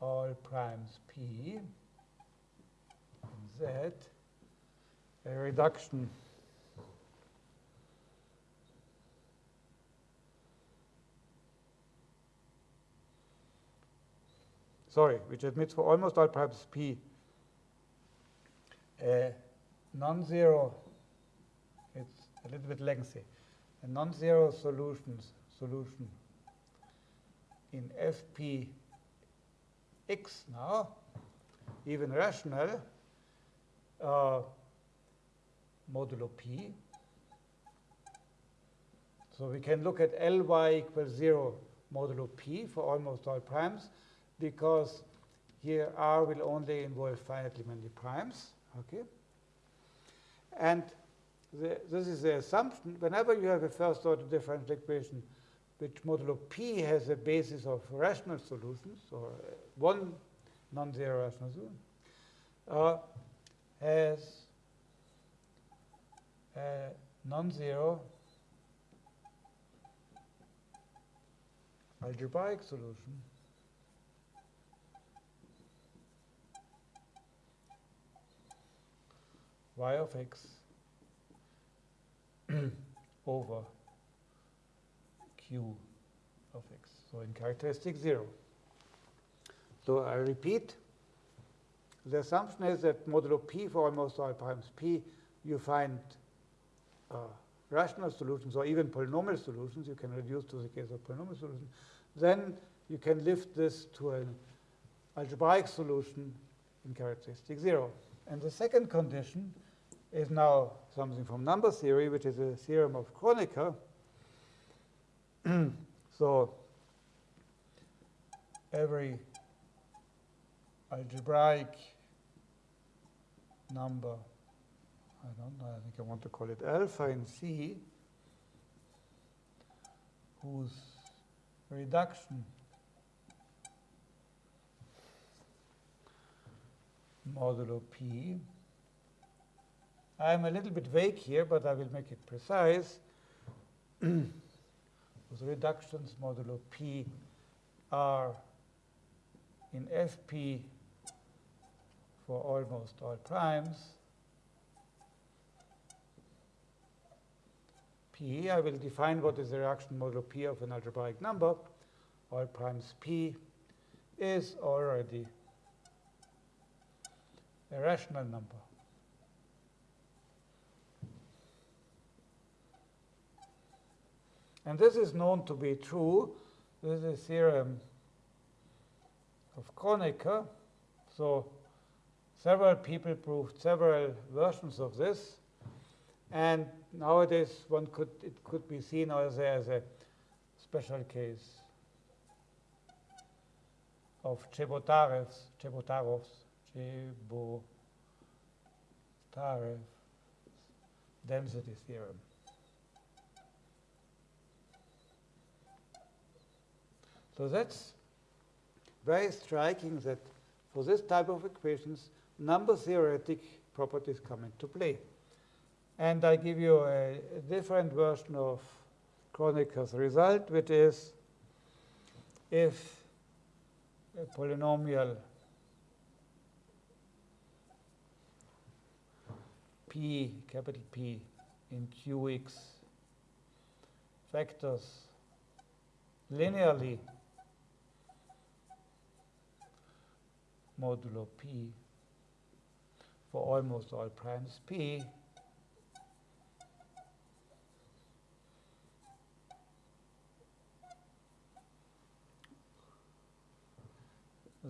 A: all primes P and Z. A reduction. Sorry, which admits for almost all primes P. A non-zero, a little bit lengthy, a non-zero solutions solution in FP x now, even rational, uh, modulo p. So we can look at Ly equals 0 modulo p for almost all primes because here R will only involve finitely many primes. Okay, and the, this is the assumption. Whenever you have a first order differential equation which modulo p has a basis of rational solutions, or one non-zero rational solution, uh, has a non-zero algebraic solution y of x [clears throat] over q of x. So in characteristic 0. So I repeat, the assumption is that modulo p for almost all primes p, you find uh, rational solutions or even polynomial solutions. You can reduce to the case of polynomial solutions. Then you can lift this to an algebraic solution in characteristic 0. And the second condition is now something from number theory, which is a theorem of Kronecker. [clears throat] so every algebraic number, I don't know, I think I want to call it alpha in C, whose reduction modulo p. I'm a little bit vague here, but I will make it precise. [clears throat] Those reductions modulo p are in fp for almost all primes. P, I will define what is the reduction modulo P of an algebraic number. All primes P is already a rational number. And this is known to be true. This is a theorem of Kronecker. So several people proved several versions of this. And nowadays, one could it could be seen as a, as a special case of Chebotarev's, Chebotarov's, Chebotarev density theorem. So that's very striking that for this type of equations, number theoretic properties come into play. And I give you a, a different version of Kronecker's result, which is if a polynomial P, capital P, in Qx factors linearly modulo P for almost all primes P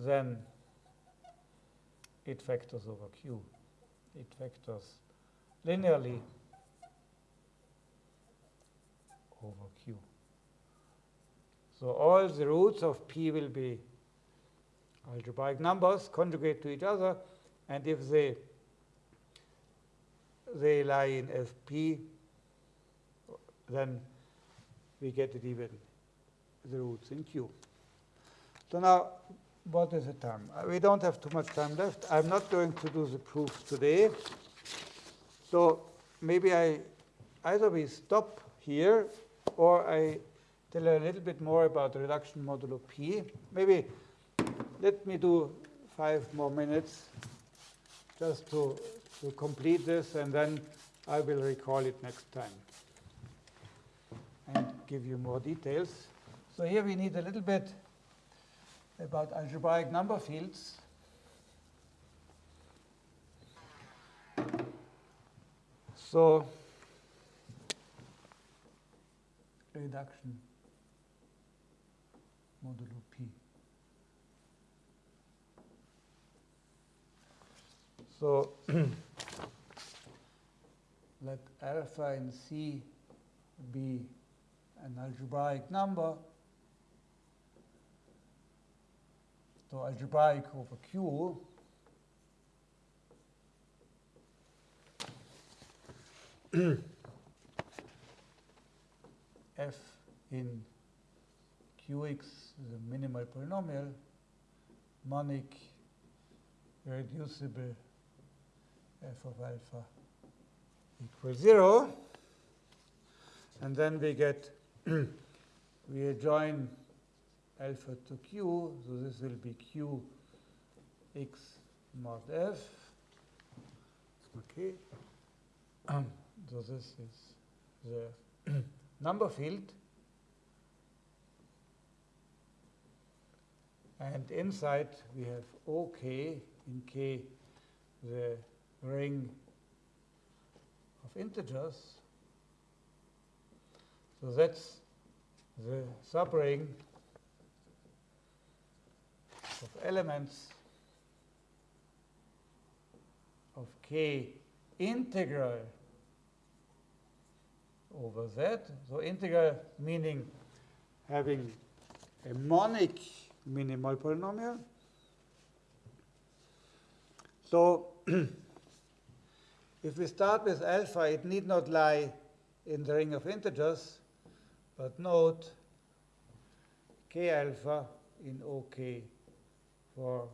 A: then it factors over Q. It factors linearly over Q. So all the roots of P will be algebraic numbers conjugate to each other, and if they they lie in Fp, then we get it even the roots in Q. So now what is the time? Uh, we don't have too much time left. I'm not going to do the proof today. So maybe I either we stop here or I tell a little bit more about the reduction modulo P. Maybe let me do five more minutes just to, to complete this and then I will recall it next time and give you more details. So here we need a little bit about algebraic number fields. So reduction modulo P. So [clears throat] let alpha and C be an algebraic number. So algebraic over Q. [clears throat] F in Qx is a minimal polynomial, monic irreducible f of alpha equals 0. And then we get, [clears throat] we adjoin alpha to q, so this will be q x mod f. Okay. [clears throat] so this is the [clears throat] number field. And inside we have OK in K, the ring of integers. So that's the subring of elements of k integral over z. So integral meaning having a monic minimal polynomial. So [clears throat] if we start with alpha, it need not lie in the ring of integers, but note k alpha in OK for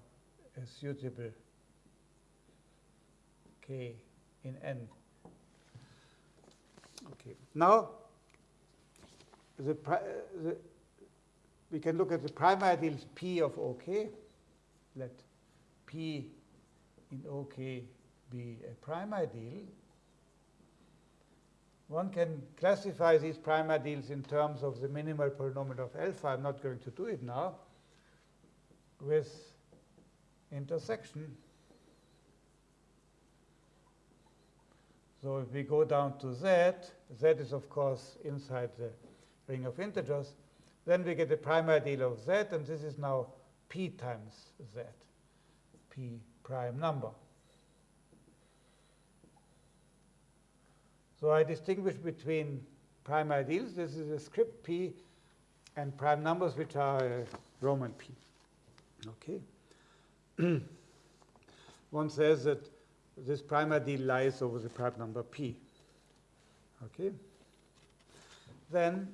A: a suitable k in n. Okay. Now, the, uh, the, we can look at the prime ideals P of OK. Let P in OK be a prime ideal. One can classify these prime ideals in terms of the minimal polynomial of alpha. I'm not going to do it now. With intersection. So if we go down to z, z is of course inside the ring of integers, then we get the prime ideal of z, and this is now p times z, p prime number. So I distinguish between prime ideals, this is a script p, and prime numbers, which are uh, Roman p. Okay. [clears throat] One says that this prime ideal lies over the prime number p. Okay. Then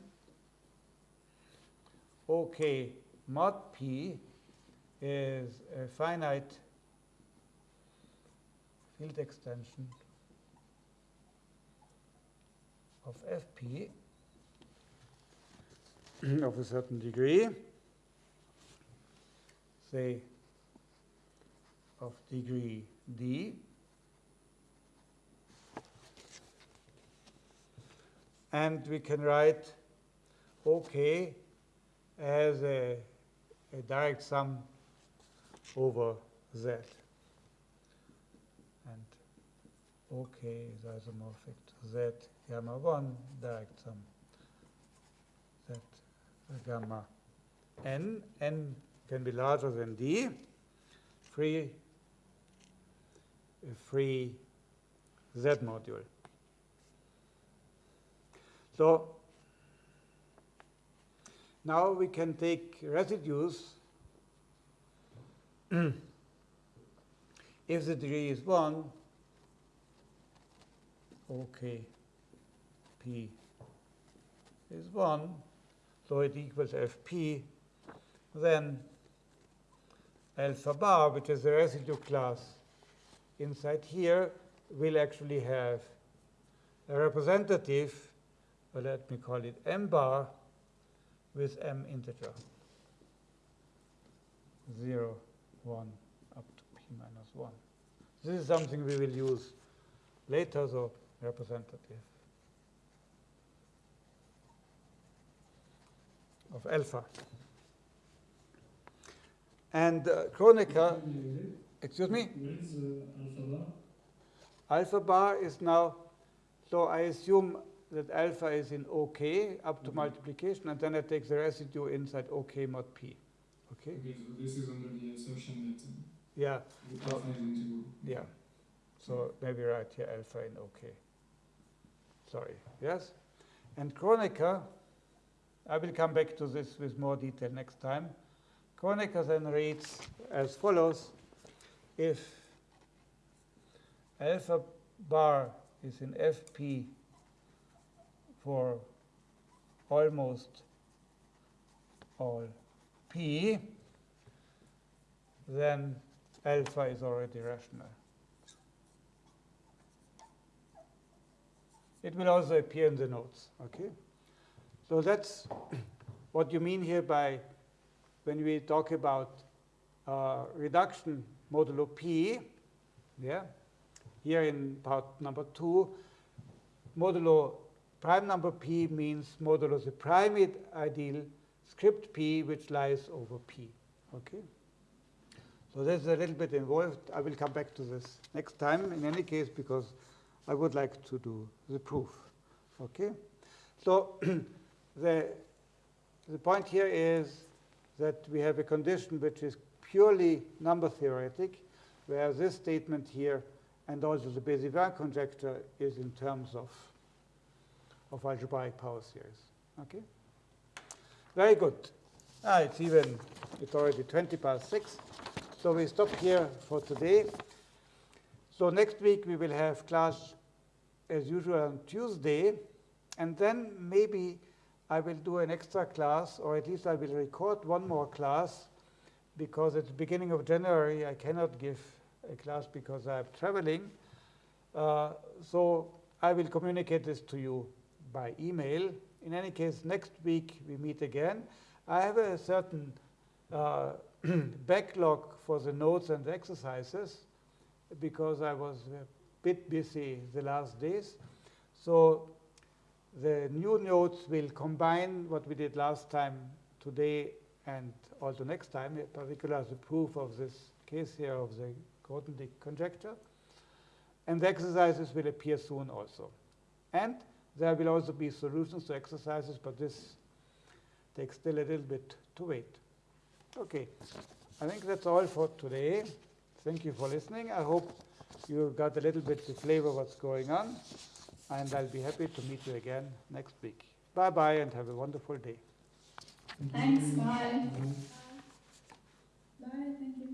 A: OK mod p is a finite field extension of fp [clears throat] of a certain degree, say of degree d, and we can write OK as a, a direct sum over Z. And OK is isomorphic to Z gamma 1 direct sum Z äh, gamma n. n can be larger than d. Free, äh, free Z module. So now we can take residues [clears throat] if the degree is 1, okay, P is 1, so it equals Fp, then alpha bar, which is the residue class inside here, will actually have a representative well, let me call it m bar with m integer. 0, 1, up to p minus 1. This is something we will use later, so representative of alpha. And uh, Kronecker, excuse me?
B: alpha bar?
A: Alpha bar is now, so I assume that alpha is in OK up to
B: Okay.
A: multiplication, and then I take the residue inside OK mod P. Okay?
B: Okay, so this is under the assumption that uh,
A: Yeah,
B: the alpha is integral.
A: yeah. So maybe right here alpha in OK. Sorry. Yes? And Kronecker, I will come back to this with more detail next time. Kronecker then reads as follows. If alpha bar is in FP for almost all p, then alpha is already rational. It will also appear in the notes, okay? So that's what you mean here by when we talk about uh, reduction modulo p, yeah? Here in part number two, modulo prime number p means modulo the primate ideal script p which lies over p. Okay? So this is a little bit involved. I will come back to this next time in any case because I would like to do the proof. Okay? So [clears throat] the, the point here is that we have a condition which is purely number theoretic, where this statement here and also the Bézivin conjecture is in terms of, of algebraic power series. Okay? Very good. Ah, it's even, it's already 20 past 6. So we stop here for today. So next week we will have class as usual on Tuesday. And then maybe I will do an extra class, or at least I will record one more class, because at the beginning of January, I cannot give a class because I'm traveling. Uh, So I will communicate this to you by email. In any case, next week we meet again. I have a certain uh, [clears throat] backlog for the notes and the exercises because I was a bit busy the last days. So the new notes will combine what we did last time today and also next time, in particular the proof of this case here of the Grothendieck conjecture. And the exercises will appear soon also. And there will also be solutions to exercises, but this takes still a little bit to wait. Okay, I think that's all for today. Thank you for listening. I hope you got a little bit the flavor of what's going on, and I'll be happy to meet you again next week. Bye-bye and have a wonderful day.
C: Thanks, bye.
B: Bye.
C: Bye, thank you.